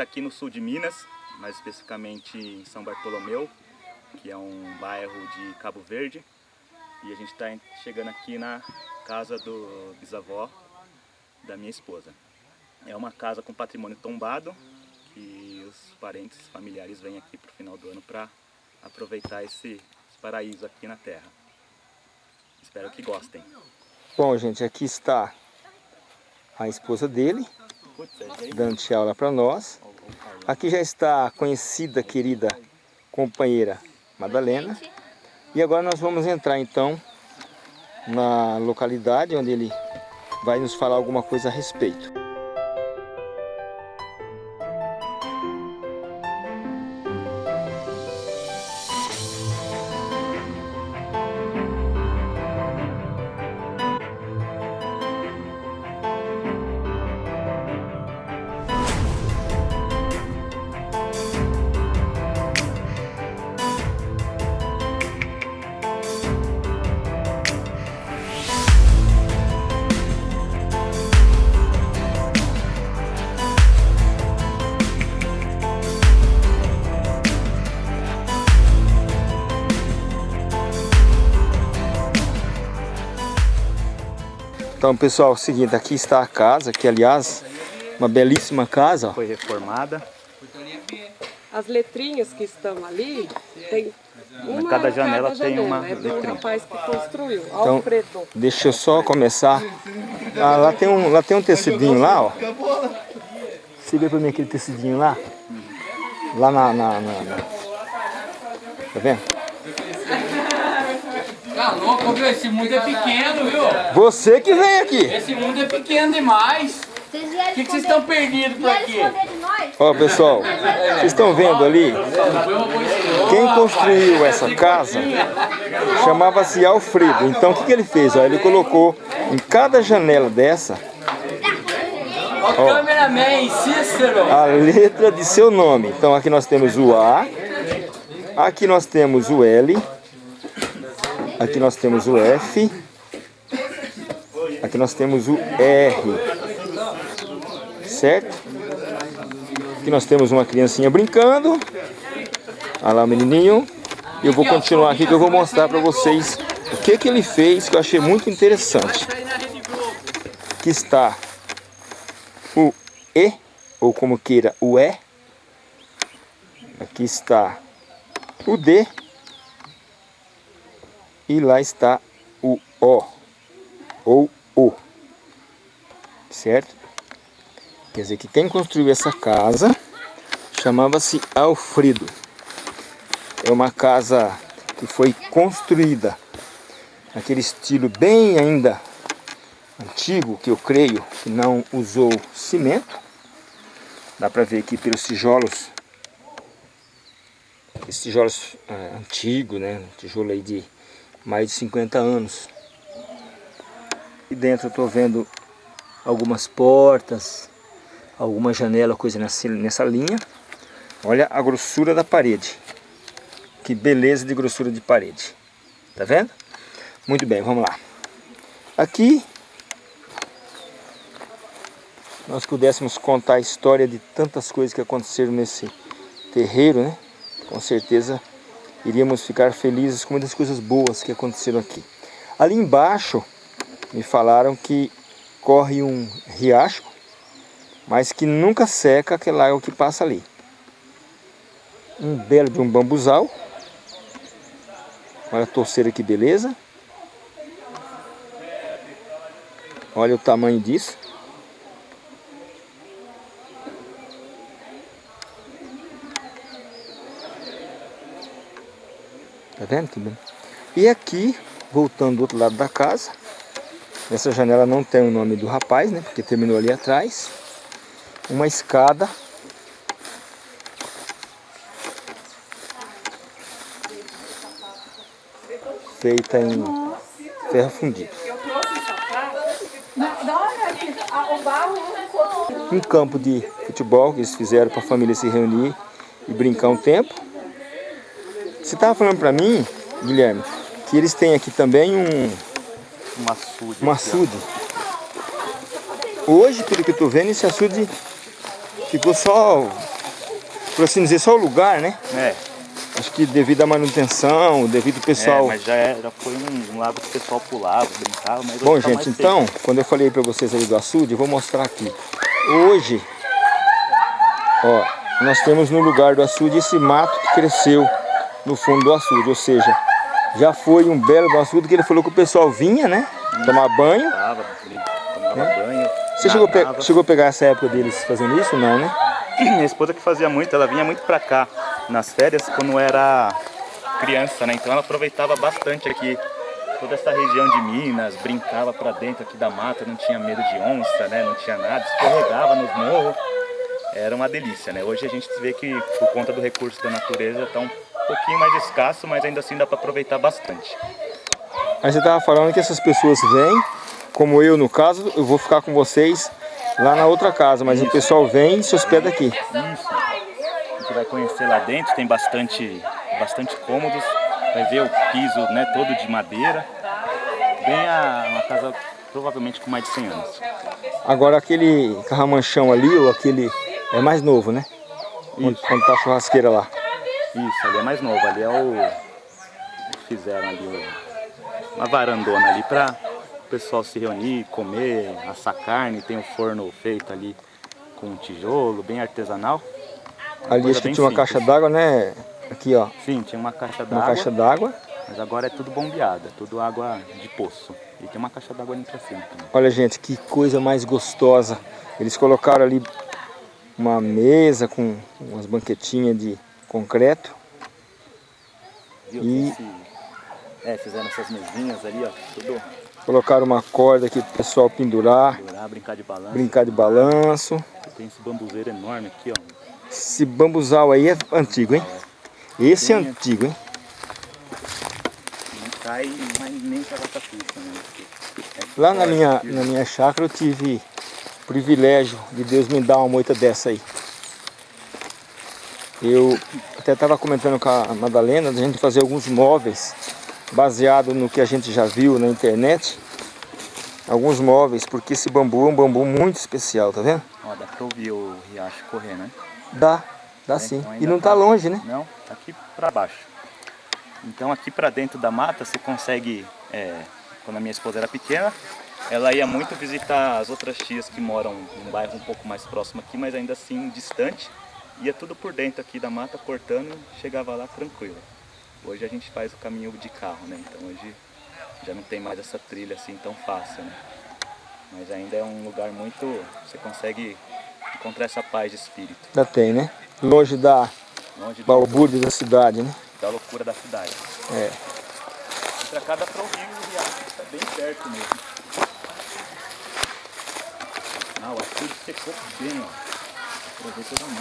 está aqui no sul de Minas, mais especificamente em São Bartolomeu, que é um bairro de Cabo Verde. E a gente está chegando aqui na casa do bisavó da minha esposa. É uma casa com patrimônio tombado, que os parentes familiares vêm aqui para o final do ano para aproveitar esse, paraíso aqui na terra. Espero que gostem. Bom, gente, aqui está a esposa dele, dando tchau lá para nós. Aqui já está a conhecida, querida companheira Madalena. E agora nós vamos entrar então na localidade onde ele vai nos falar alguma coisa a respeito. Então, pessoal, é o seguinte, aqui está a casa, que aliás, uma belíssima casa. Ó. Foi reformada. As letrinhas que estão ali, tem uma cada janela cada tem janela. uma É do letrinha. rapaz que construiu, Então, Alfredo. Deixa eu só começar. Ah, lá tem um, lá tem um tecidinho lá, ó. Você vê pra mim aquele tecidinho lá? Lá na, na, na- na- Tá vendo? Tá louco, viu? Esse mundo é pequeno, viu? Você que vem aqui. Esse mundo é pequeno demais. O que, que vocês estão perdidos por aqui? Ó, pessoal, vocês estão vendo ali? Quem construiu essa casa chamava-se Alfredo. Então, o que, que ele fez? Ó, ele colocou em cada janela dessa Ó, o cameraman, Cícero. a letra de seu nome. Então, aqui nós temos o A, aqui nós temos o L, aqui nós temos o F, aqui nós temos o R, certo? Aqui nós temos uma criancinha brincando, olha lá o menininho, eu vou continuar aqui que eu vou mostrar para vocês o que que ele fez que eu achei muito interessante. Aqui está o E, ou como queira, o E. Aqui está o D. E lá está o O, ou O. Certo? Quer dizer que quem construiu essa casa chamava-se Alfredo. É uma casa que foi construída naquele estilo bem ainda antigo, que eu creio que não usou cimento. Dá para ver aqui pelos tijolos. Esses tijolos é, antigos, né? Tijolo aí de mais de 50 anos. E dentro eu estou vendo algumas portas, alguma janela, coisa nessa, nessa linha. Olha a grossura da parede. Que beleza de grossura de parede. Tá vendo? Muito bem, vamos lá. Aqui nós pudéssemos contar a história de tantas coisas que aconteceram nesse terreiro, né? Com certeza iríamos ficar felizes com muitas coisas boas que aconteceram aqui. Ali embaixo me falaram que corre um riacho, mas que nunca seca aquela água que passa ali. Um belo de um bambuzal. Olha a torceira que beleza. Olha o tamanho disso. Vendo bem? E aqui, voltando do outro lado da casa, essa janela não tem o nome do rapaz, né? Porque terminou ali atrás. Uma escada. Feita em ferro fundido. Um campo de futebol que eles fizeram para a família se reunir e brincar um tempo. Você estava falando para mim, Guilherme, que eles têm aqui também um, Um açude. um açude. Hoje, pelo que eu tô vendo, esse açude ficou só, por assim dizer, só o lugar, né? É, Acho que devido à manutenção, devido ao pessoal... é mas já, era, foi um, um lago que o pessoal pulava, brincava, mas Bom, tá gente, mais seco. então, quando eu falei pra vocês ali do açude, eu vou mostrar aqui. Hoje, ó, nós temos no lugar do açude esse mato que cresceu no fundo do açude, ou seja, já foi um belo açude que ele falou que o pessoal vinha, né, tomar banho. Tava, tomava banho. Você chegou a, pe- chegou a pegar essa época deles fazendo isso? Não, né? Minha esposa que fazia muito, ela vinha muito pra cá nas férias quando era criança, né? Então ela aproveitava bastante aqui toda essa região de Minas, brincava pra dentro aqui da mata, não tinha medo de onça, né? Não tinha nada, escorregava nos morros. Era uma delícia, né? Hoje a gente vê que por conta do recurso da natureza tá um pouquinho mais escasso, mas ainda assim dá pra aproveitar bastante. Aí você tava falando que essas pessoas vêm, como eu no caso, eu vou ficar com vocês lá na outra casa, mas o pessoal vem e se hospeda aqui. Isso. A gente vai conhecer lá dentro, tem bastante, bastante cômodos. Vai ver o piso né, todo de madeira. Bem a, uma casa provavelmente com mais de 100 anos. Agora aquele carramanchão ali, ou aquele é mais novo, né? Onde, onde tá a churrasqueira lá. Isso, ali é mais novo. Ali é o... Fizeram ali o- uma varandona ali para o pessoal se reunir, comer, assar carne. Tem o forno feito ali com tijolo, bem artesanal. Ali coisa acho que tinha uma simples. caixa d'água, né? Aqui, ó, Sim, tinha uma caixa uma d'água. caixa d'água. Mas agora é tudo bombeada, tudo água de poço. E tem uma caixa d'água ali pra cima também. Olha, gente, que coisa mais gostosa. Eles colocaram ali uma mesa com umas banquetinhas de concreto. Viu? E- É, fizeram essas mesinhas ali, ó. Tudo Colocaram uma corda aqui pro pessoal pendurar, durar, brincar de balanço. brincar de balanço. Tem esse bambuzeiro enorme aqui, ó. Esse bambuzal aí é antigo, hein? Esse é Sim. antigo, hein? Não cai mas nem pra ficha, né? É Lá na minha, na minha chácara eu tive o privilégio de Deus me dar uma moita dessa aí. Eu até estava comentando com a Madalena da gente fazer alguns móveis baseado no que a gente já viu na internet. Alguns móveis, porque esse bambu é um bambu muito especial, tá vendo? Ó, dá pra ouvir o riacho correr, né? Dá, dá É, sim. então E não tá tá. longe, né? Não, tá aqui pra baixo. Então aqui pra dentro da mata você consegue, é, quando a minha esposa era pequena, ela ia muito visitar as outras tias que moram num bairro um pouco mais próximo aqui, mas ainda assim distante. Ia tudo por dentro aqui da mata, cortando, chegava lá tranquilo. Hoje a gente faz o caminho de carro, né? Então hoje já não tem mais essa trilha assim tão fácil, né? Mas ainda é um lugar muito... você consegue encontrar essa paz de espírito. Já tem, né? Longe da Longe balbúrdia da cidade, né? da loucura da cidade. É. E pra cá dá pra ouvir o riacho, tá bem perto mesmo. Ah, o açude secou bem, ó.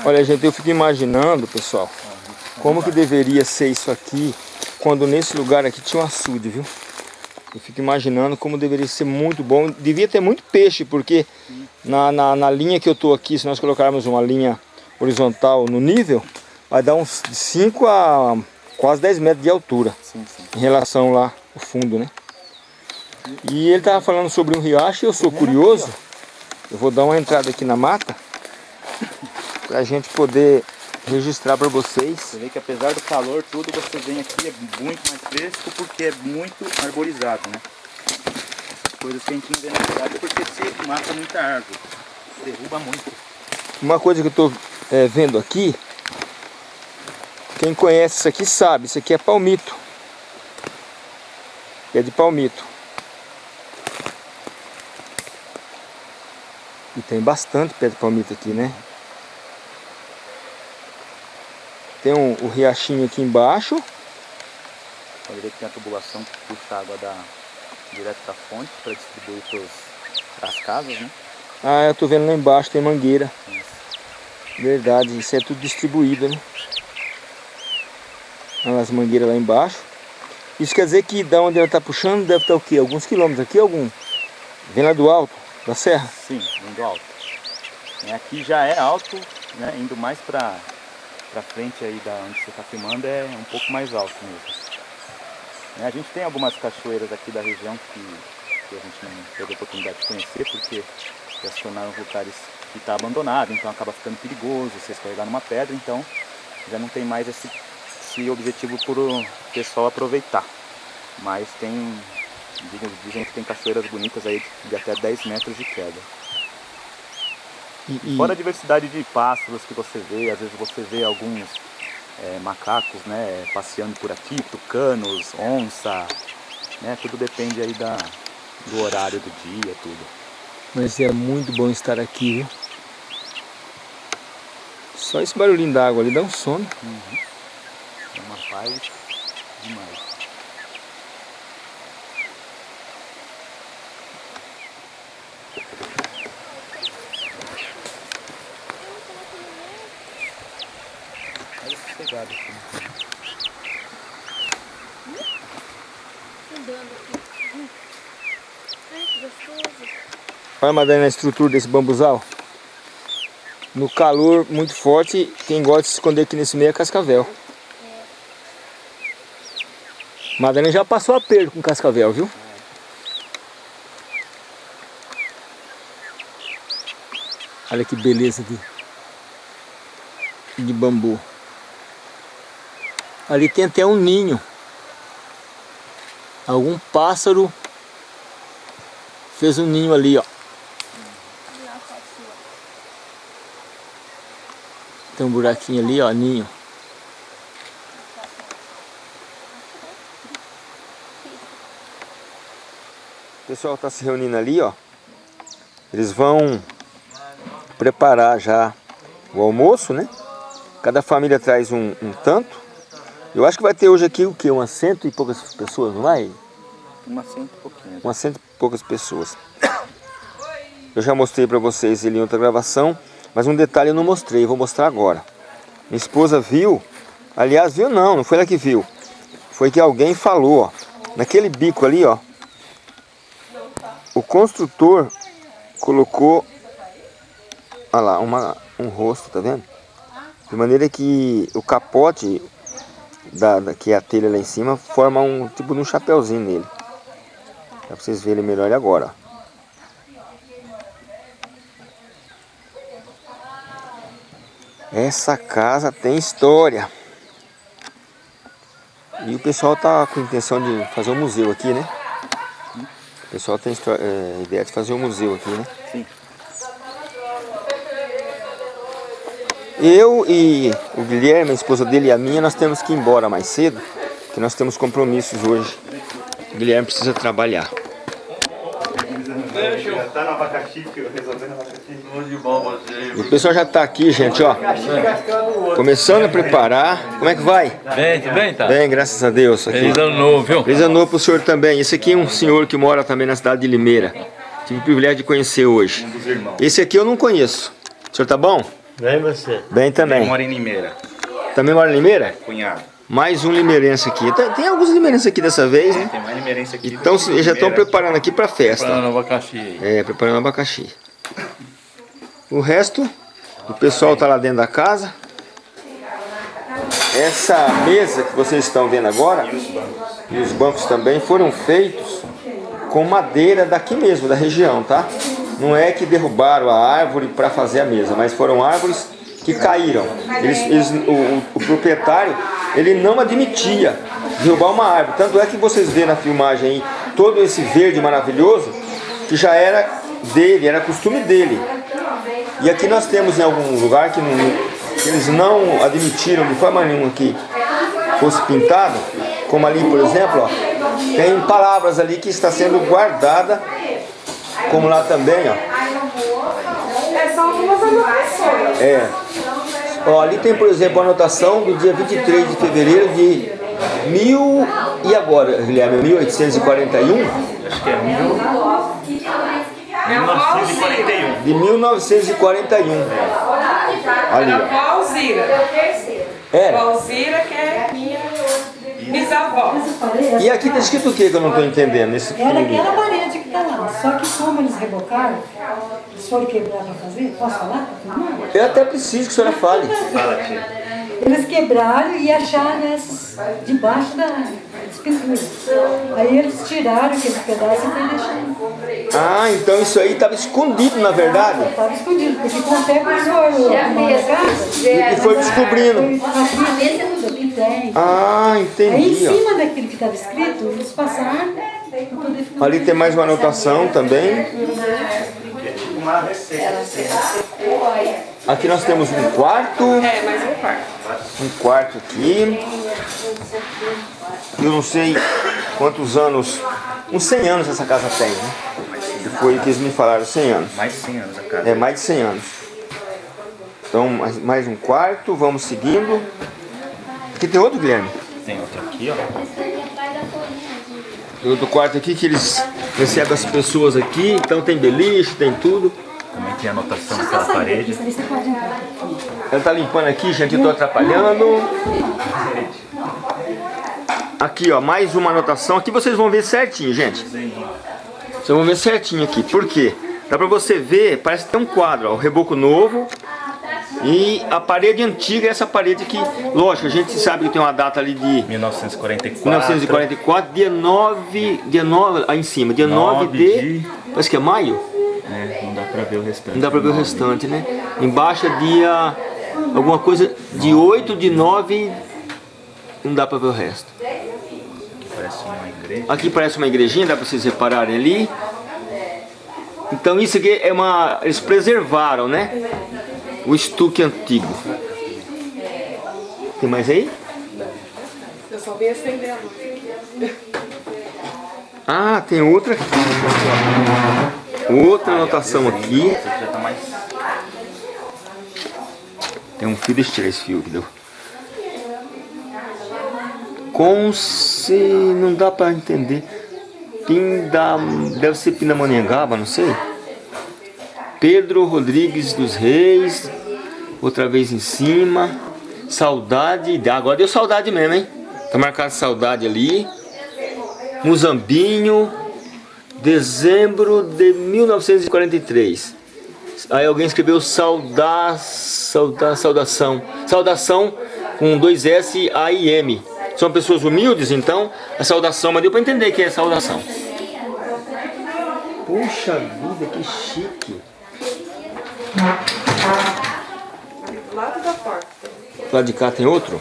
Olha, gente, eu fico imaginando, pessoal, como que deveria ser isso aqui quando nesse lugar aqui tinha um açude, viu? Eu fico imaginando como deveria ser muito bom. Devia ter muito peixe, porque na, na, na linha que eu tô aqui, se nós colocarmos uma linha horizontal no nível, vai dar uns 5 a quase 10 metros de altura Sim, sim. em relação lá ao fundo, né? E ele tava falando sobre um riacho e eu sou curioso. Eu vou dar uma entrada aqui na mata pra gente poder registrar para vocês. Você vê que apesar do calor, tudo você vem aqui é muito mais fresco porque é muito arborizado, né? Coisas que a gente não vê na cidade porque se mata muita árvore. Derruba muito. Uma coisa que eu tô é, vendo aqui, quem conhece isso aqui sabe, isso aqui é palmito. É de palmito. E tem bastante pé de palmito aqui, né? Tem um, o riachinho aqui embaixo. Pode ver que tem a tubulação que puxa a água da, direto da fonte para distribuir para as casas, né? Ah, eu tô vendo lá embaixo, tem mangueira. Isso. Verdade, isso é tudo distribuído, né? Olha as mangueiras lá embaixo. Isso quer dizer que da onde ela está puxando deve estar o quê? Alguns quilômetros aqui? Algum? Vem lá do alto, da serra? Sim, indo alto. É, aqui já é alto, né? Indo mais para para frente aí da onde você está filmando é um pouco mais alto mesmo. É, a gente tem algumas cachoeiras aqui da região que, que a gente não teve a oportunidade de conhecer porque já se tornaram lugares que está abandonado, então acaba ficando perigoso você escorregar numa pedra, então já não tem mais esse, esse objetivo por o pessoal aproveitar. Mas tem, dizem, dizem que tem cachoeiras bonitas aí de até 10 metros de queda. E, e- Fora a diversidade de pássaros que você vê, às vezes você vê alguns é, macacos né, passeando por aqui, tucanos, onça, né, tudo depende aí da, do horário do dia, tudo. Mas é muito bom estar aqui, viu? Só esse barulhinho da água ali dá um sono. É uma paz demais. Olha, a estrutura desse bambuzal. No calor muito forte, quem gosta de se esconder aqui nesse meio é cascavel. Madalena já passou aperto com cascavel, viu? Olha que beleza de, de bambu. Ali tem até um ninho. Algum pássaro fez um ninho ali, ó. Tem um buraquinho ali, ó, ninho. O pessoal está se reunindo ali, ó. Eles vão preparar já o almoço, né? Cada família traz um, um tanto. Eu acho que vai ter hoje aqui o quê? Umas cento e poucas pessoas, não vai? Uma cento e pouquinho. umas cento e poucas pessoas. Eu já mostrei para vocês ele em outra gravação, mas um detalhe eu não mostrei, vou mostrar agora. Minha esposa viu, aliás, viu não, não foi ela que viu. Foi que alguém falou, ó, naquele bico ali, ó. O construtor colocou, olha lá, uma, um rosto, tá vendo? De maneira que o capote, da, da- que é a telha lá em cima, forma um tipo de um chapeuzinho nele. Dá pra vocês verem melhor agora. ó. Essa casa tem história. E o pessoal tá com intenção de fazer um museu aqui, né? O pessoal tem é, ideia de fazer um museu aqui, né? Sim. Eu e o Guilherme, a esposa dele e a minha, nós temos que ir embora mais cedo, porque nós temos compromissos hoje. O Guilherme precisa trabalhar. Já tá no abacaxi, resolvendo abacaxi. Tudo de bom você. O pessoal já tá aqui, gente, ó. Começando a preparar. Como é que vai? Bem, tudo bem, tá? Bem, graças a Deus. Aqui. Feliz ano novo, viu? Feliz ano novo pro senhor também. Esse aqui é um senhor que mora também na cidade de Limeira. Tive o privilégio de conhecer hoje. Um dos irmãos. Esse aqui eu não conheço. O senhor tá bom? Bem você. Bem também. Mora em Limeira, Também mora em Limeira? cunhado. Mais um limeirense aqui. Tem, tem alguns limeirenses aqui dessa vez, né? Tem mais limeirense aqui. Então que já estão preparando aqui pra festa. Falando abacaxi aí. É, preparando abacaxi. O resto, o pessoal tá lá dentro da casa. Essa mesa que vocês estão vendo agora, e os bancos também, foram feitos com madeira daqui mesmo, da região, tá? Não é que derrubaram a árvore para fazer a mesa, mas foram árvores que caíram. Eles- eles- o, o- proprietário, ele não admitia derrubar uma árvore. Tanto é que vocês vê na filmagem aí todo esse verde maravilhoso, que já era dele, era costume dele. E aqui nós temos em algum lugar que, não- que eles não admitiram de forma nenhuma que fosse pintado, como ali, por exemplo, ó, tem palavras ali que está sendo guardada, como lá também, ó. É só algumas anotações. É. Ó, ali tem, por exemplo, a anotação do dia 23 de fevereiro de mil... E agora, Guilherme? 1841? Acho que é mil- É o Valzira. De 1941. Ali, É o ó. Valzira. É. Valzira que é minha bisavó. E aqui tá escrito o que que eu não estou entendendo? Nesse Era aquela parede que tá lá. Só que como eles rebocaram, eles foram quebrar para fazer, posso falar? Eu até preciso que a senhora fale. Fala, tia. Eles quebraram e acharam essas debaixo da, as pinturas. Aí eles tiraram aquele pedaço e foi deixando. Ah, então isso aí estava escondido na verdade. Estava escondido, porque com o tempo eles foram arrumando a casa. E foi descobrindo. Aqui tudo, aqui tem. Ah, Aí em entendi. ó. cima daquilo que estava escrito, poder ficar. Ali tem mais uma anotação também. Uma receita. Aqui nós temos um quarto. É, mais um quarto. Um quarto aqui. Eu não sei quantos anos. Uns 100 anos essa casa tem, né? Foi o que eles me falaram, 100 anos. Mais de 100 anos a casa. É mais de 100 anos. Então, mais, mais um quarto, vamos seguindo. Aqui tem outro, Guilherme? Tem outro aqui, ó. Tem outro quarto aqui que eles recebem as pessoas aqui. Então tem beliche, tem tudo. Também tem anotação naquela parede. Ela tá limpando aqui, gente, eu tô atrapalhando. Aqui, ó, mais uma anotação. Aqui vocês vão ver certinho, gente. Vocês vão ver certinho aqui. Por quê? Dá pra você ver, parece que tem um quadro, ó, o reboco novo. E a parede antiga é essa parede aqui. Lógico, a gente sabe que tem uma data ali de 1944. 1944, dia 9, dia 9, aí em cima, dia 9, 9 de, de- parece que é maio? É, não dá pra ver o restante. Não dá pra ver o Nove. restante, né? Embaixo é dia, alguma coisa, de 8 de 9, não dá pra ver o resto. Parece uma igreja. Aqui parece uma igrejinha, dá pra vocês repararem ali. Então isso aqui é uma, eles preservaram, né? O estuque antigo. Tem mais aí? Eu só vim acender a luz. Ah, tem outra aqui. Outra anotação aqui. Tem um fio, deixa eu tirar esse fio aqui. deu. Com se... não dá pra entender. Pinda... deve ser Pindamonhangaba, não sei. Pedro Rodrigues dos Reis. Outra vez em cima. Saudade. Agora deu saudade mesmo, hein? Tá marcado saudade ali. Muzambinho. Dezembro de 1943. Aí alguém escreveu sauda, sauda, saudação. Saudação com dois S, A e M. São pessoas humildes, então a saudação, mas deu pra entender que é saudação. Puxa vida, que chique. Do lado da porta. Lado de cá tem outro?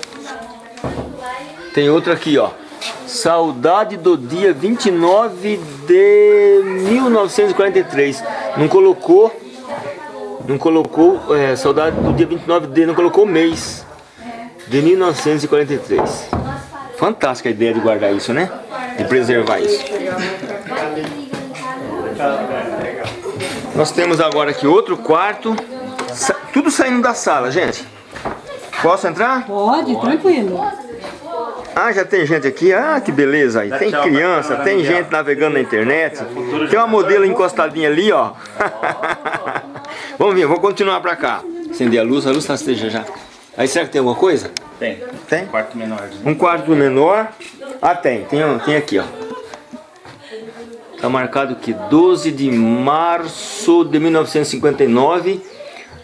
Tem outro aqui, ó. Saudade do dia 29 de 1943. Não colocou. Não colocou. É, saudade do dia 29 de. Não colocou o mês. De 1943. Fantástica a ideia de guardar isso, né? De preservar isso. Nós temos agora aqui outro quarto. Sa- tudo saindo da sala, gente. Posso entrar? Pode, tranquilo. Ah, já tem gente aqui. Ah, que beleza aí. Tem criança, tem gente navegando na internet. Tem uma modelo encostadinha ali, ó. Vamos ver, vou continuar pra cá. Acender a luz, a luz tá acesa já. Aí será que tem alguma coisa? Tem. Tem? Quarto menorzinho. Um quarto menor. Ah, tem. Tem, um- tem aqui, ó. Tá marcado aqui 12 de março de 1959.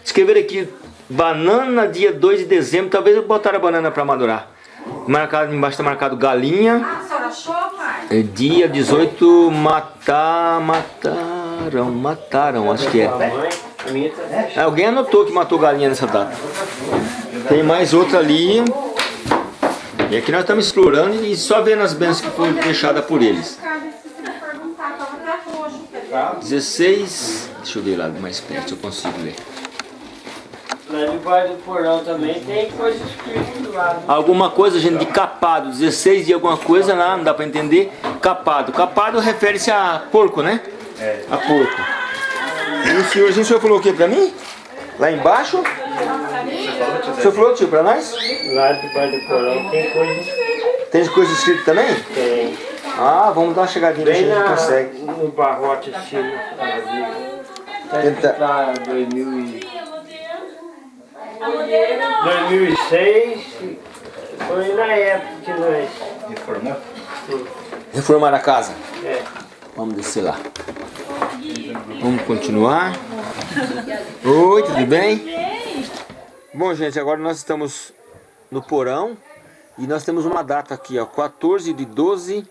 Escrever aqui banana dia 2 de dezembro. Talvez eu botaram a banana para madurar. Marcado embaixo tá marcado galinha. É dia 18 matar, mataram, mataram, acho que é. É, Alguém anotou que matou galinha nessa data. Tem mais outra ali. E aqui nós estamos explorando e só vendo as bênçãos que foram deixadas por eles. 16. Deixa eu ver lá mais perto se eu consigo ler. Lá debaixo do porão também tem coisa escrita lá. Alguma coisa, gente, de capado. 16 de alguma coisa lá, não dá pra entender. Capado. Capado refere-se a porco, né? É. A porco. E o senhorzinho, o senhor falou o que pra mim? Lá embaixo? O senhor falou, tio, pra nós? Lá debaixo do porão tem coisa escrita. Tem coisa escrita também? Tem. Ah, vamos dar uma chegadinha, Bem a gente consegue. no barrote assim. Bíblia. Tá Tenta- escrito lá 2000 e... 2006 foi na época que nós... Reformou? Reformar a casa. É. Vamos descer lá. Vamos continuar. Oi, tudo bem? Bom, gente, agora nós estamos no porão. E nós temos uma data aqui, ó, 14 de 12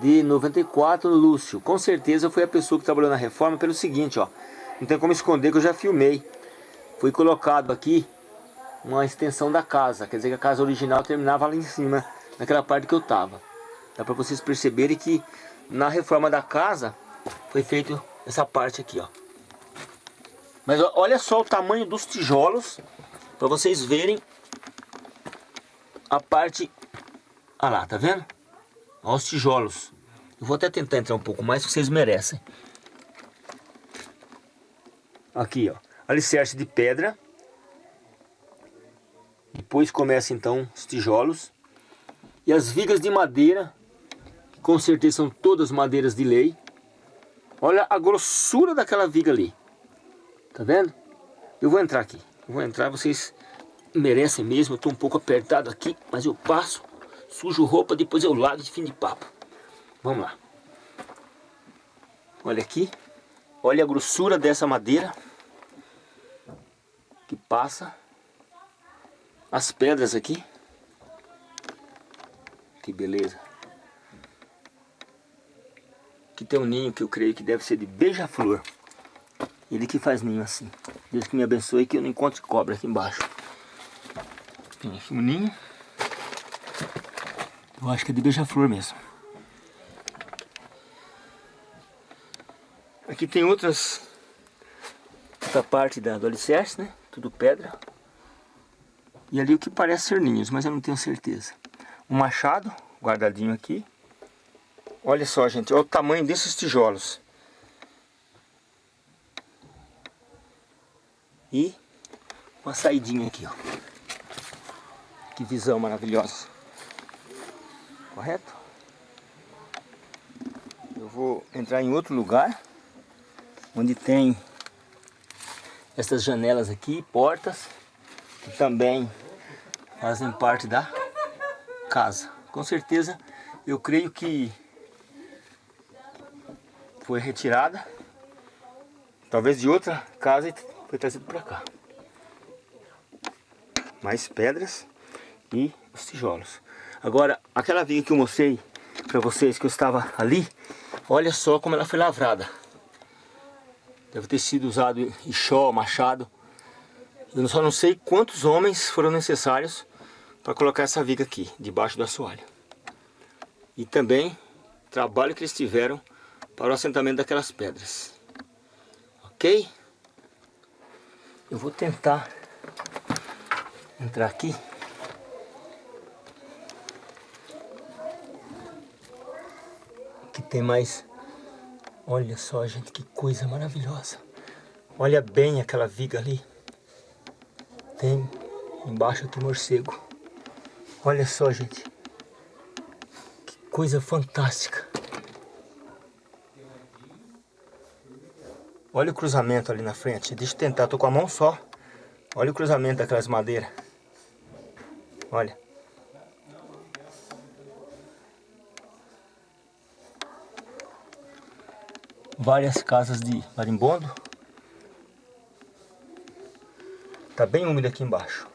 de 94, Lúcio. Com certeza foi a pessoa que trabalhou na reforma pelo seguinte, ó. Não tem como esconder que eu já filmei. Foi colocado aqui uma extensão da casa. Quer dizer que a casa original terminava lá em cima, naquela parte que eu tava. Dá para vocês perceberem que na reforma da casa foi feito essa parte aqui, ó. Mas olha só o tamanho dos tijolos para vocês verem a parte... Ah lá, tá vendo? Olha os tijolos. Eu vou até tentar entrar um pouco mais, que vocês merecem. Aqui, ó. Alicerce de pedra. Depois começa então os tijolos. E as vigas de madeira, que com certeza são todas madeiras de lei. Olha a grossura daquela viga ali. Tá vendo? Eu vou entrar aqui. Eu vou entrar, vocês merecem mesmo. Eu tô um pouco apertado aqui, mas eu passo. Sujo roupa, depois eu lavo de fim de papo. Vamos lá. Olha aqui. Olha a grossura dessa madeira. Que passa. As pedras aqui. Que beleza. Aqui tem um ninho que eu creio que deve ser de beija-flor. Ele que faz ninho assim. Deus que me abençoe que eu não encontre cobra aqui embaixo. Tem aqui um ninho. Eu acho que é de beija-flor mesmo. Aqui tem outras... Outra parte da, do alicerce, né? Tudo pedra. E ali o que parece ser ninhos, mas eu não tenho certeza. Um machado guardadinho aqui. Olha só, gente, olha o tamanho desses tijolos. E uma saidinha aqui, ó. Que visão maravilhosa. Correto? Eu vou entrar em outro lugar. Onde tem essas janelas aqui, portas. Que também fazem parte da casa. Com certeza, eu creio que foi retirada. Talvez de outra casa foi trazido para cá. Mais pedras e os tijolos. Agora, aquela viga que eu mostrei para vocês que eu estava ali, olha só como ela foi lavrada. Deve ter sido usado enxó, machado. Eu só não sei quantos homens foram necessários para colocar essa viga aqui, debaixo do assoalho. E também trabalho que eles tiveram para o assentamento daquelas pedras. Ok? Eu vou tentar entrar. Aqui tem mais... Olha só, gente, que coisa maravilhosa. Olha bem aquela viga ali. Tem embaixo aqui morcego. Olha só, gente. Que coisa fantástica. Olha o cruzamento ali na frente. Deixa eu tentar, tô com a mão só. Olha o cruzamento daquelas madeiras. Olha. Várias casas de marimbondo. Tá bem úmido aqui embaixo.